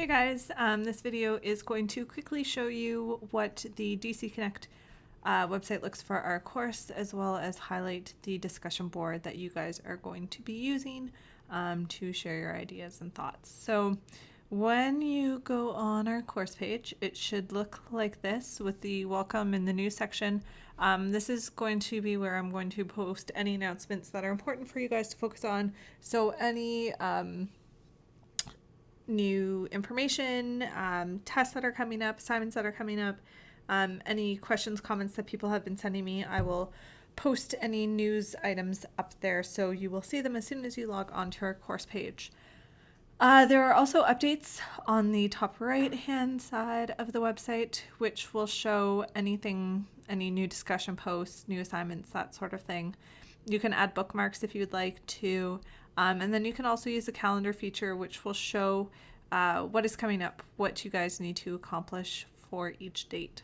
Hey guys, um, this video is going to quickly show you what the DC Connect uh, website looks for our course as well as highlight the discussion board that you guys are going to be using um, to share your ideas and thoughts. So when you go on our course page, it should look like this with the welcome in the news section. Um, this is going to be where I'm going to post any announcements that are important for you guys to focus on. So any um, new information, um, tests that are coming up, assignments that are coming up, um, any questions, comments that people have been sending me, I will post any news items up there so you will see them as soon as you log onto our course page. Uh, there are also updates on the top right hand side of the website, which will show anything, any new discussion posts, new assignments, that sort of thing. You can add bookmarks if you'd like to. Um, and then you can also use the calendar feature, which will show uh, what is coming up, what you guys need to accomplish for each date.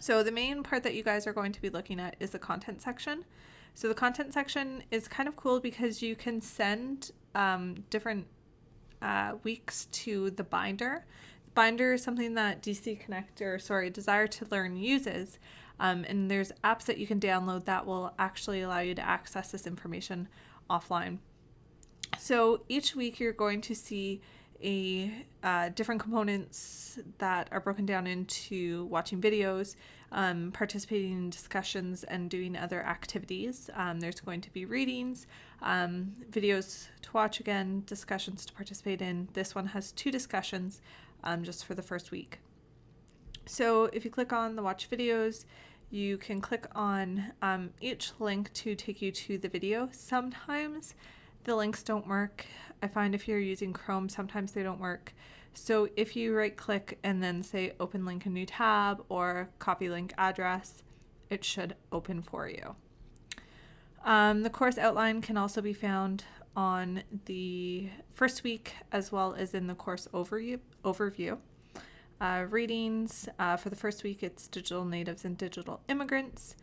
So the main part that you guys are going to be looking at is the content section. So the content section is kind of cool because you can send um, different uh, weeks to the binder. Binder is something that DC Connect or sorry Desire to Learn uses, um, and there's apps that you can download that will actually allow you to access this information offline. So each week you're going to see a uh, different components that are broken down into watching videos, um, participating in discussions, and doing other activities. Um, there's going to be readings, um, videos to watch again, discussions to participate in. This one has two discussions um, just for the first week. So if you click on the watch videos, you can click on um, each link to take you to the video. Sometimes the links don't work. I find if you're using Chrome, sometimes they don't work. So if you right click and then say open link a new tab or copy link address, it should open for you. Um, the course outline can also be found on the first week as well as in the course overview. overview. Uh, readings uh, for the first week, it's digital natives and digital immigrants.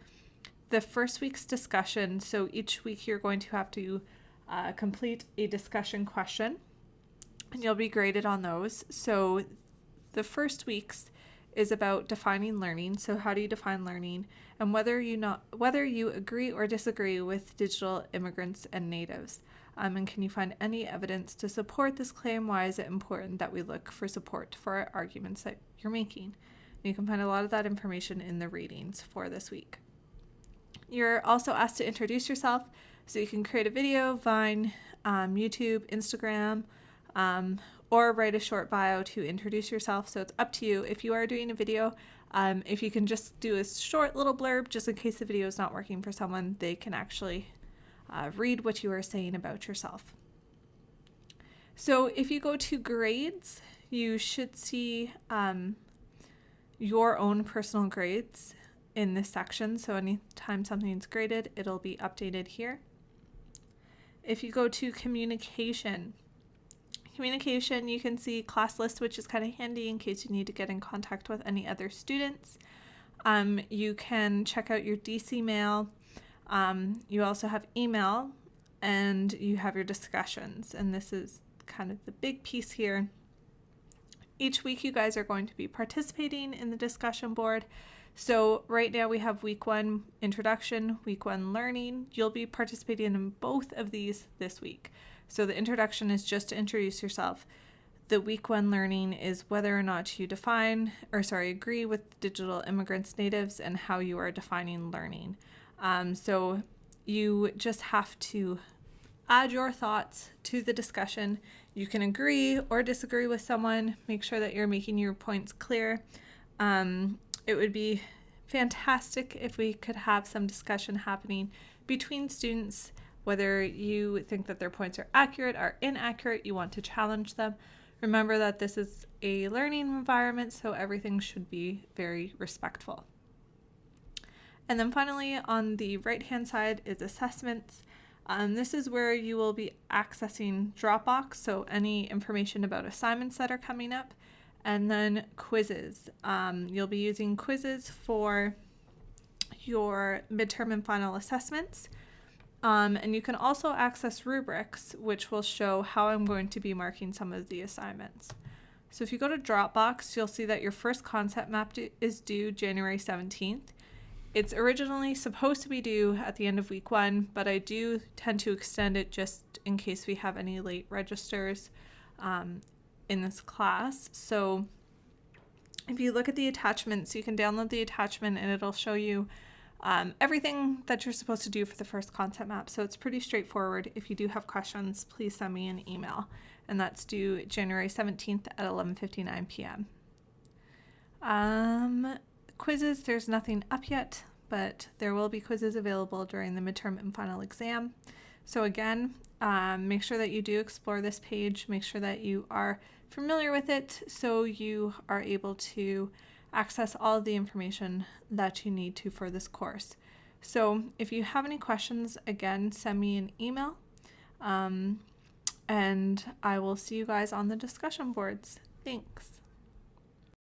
The first week's discussion, so each week you're going to have to uh, complete a discussion question and you'll be graded on those. So the first week's is about defining learning. So how do you define learning and whether you not whether you agree or disagree with digital immigrants and natives. Um, and can you find any evidence to support this claim? Why is it important that we look for support for arguments that you're making? You can find a lot of that information in the readings for this week. You're also asked to introduce yourself, so you can create a video, Vine, um, YouTube, Instagram, um, or write a short bio to introduce yourself. So it's up to you. If you are doing a video, um, if you can just do a short little blurb, just in case the video is not working for someone, they can actually uh, read what you are saying about yourself. So if you go to grades, you should see um, your own personal grades in this section. So anytime something's graded, it'll be updated here. If you go to communication, communication, you can see class list, which is kind of handy in case you need to get in contact with any other students. Um, you can check out your DC mail um, you also have email and you have your discussions. And this is kind of the big piece here. Each week, you guys are going to be participating in the discussion board. So, right now, we have week one introduction, week one learning. You'll be participating in both of these this week. So, the introduction is just to introduce yourself. The week one learning is whether or not you define, or sorry, agree with digital immigrants, natives, and how you are defining learning. Um, so you just have to add your thoughts to the discussion. You can agree or disagree with someone. Make sure that you're making your points clear. Um, it would be fantastic if we could have some discussion happening between students, whether you think that their points are accurate or inaccurate, you want to challenge them. Remember that this is a learning environment, so everything should be very respectful. And then finally on the right hand side is assessments. Um, this is where you will be accessing Dropbox, so any information about assignments that are coming up, and then quizzes. Um, you'll be using quizzes for your midterm and final assessments. Um, and you can also access rubrics, which will show how I'm going to be marking some of the assignments. So if you go to Dropbox, you'll see that your first concept map is due January 17th. It's originally supposed to be due at the end of week one, but I do tend to extend it just in case we have any late registers um, in this class. So if you look at the attachments, you can download the attachment and it'll show you um, everything that you're supposed to do for the first concept map. So it's pretty straightforward. If you do have questions, please send me an email. And that's due January 17th at 11.59 p.m. Um, quizzes, there's nothing up yet, but there will be quizzes available during the midterm and final exam. So again, um, make sure that you do explore this page. Make sure that you are familiar with it so you are able to access all of the information that you need to for this course. So if you have any questions, again, send me an email. Um, and I will see you guys on the discussion boards. Thanks.